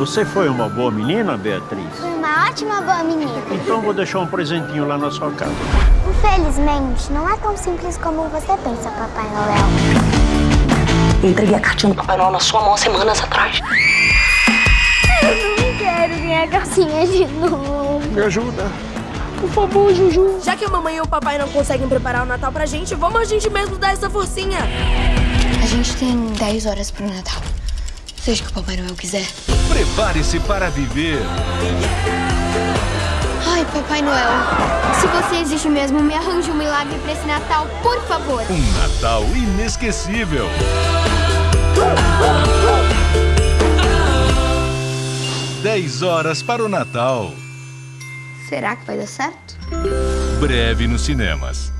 Você foi uma boa menina, Beatriz? Fui uma ótima boa menina. Então vou deixar um presentinho lá na sua casa. Infelizmente, não é tão simples como você pensa, Papai Noel. Eu entreguei a cartinha do Papai Noel na sua mão há semanas atrás. Eu não quero ganhar calcinha de novo. Me ajuda. Por favor, Juju. Já que a mamãe e o papai não conseguem preparar o Natal pra gente, vamos a gente mesmo dar essa forcinha. A gente tem 10 horas pro Natal. Seja o que o Papai Noel quiser. Prepare-se para viver Ai, Papai Noel, se você existe mesmo, me arranje um milagre pra esse Natal, por favor. um Natal inesquecível. Dez horas para o Natal. Será que vai dar certo? Breve nos cinemas.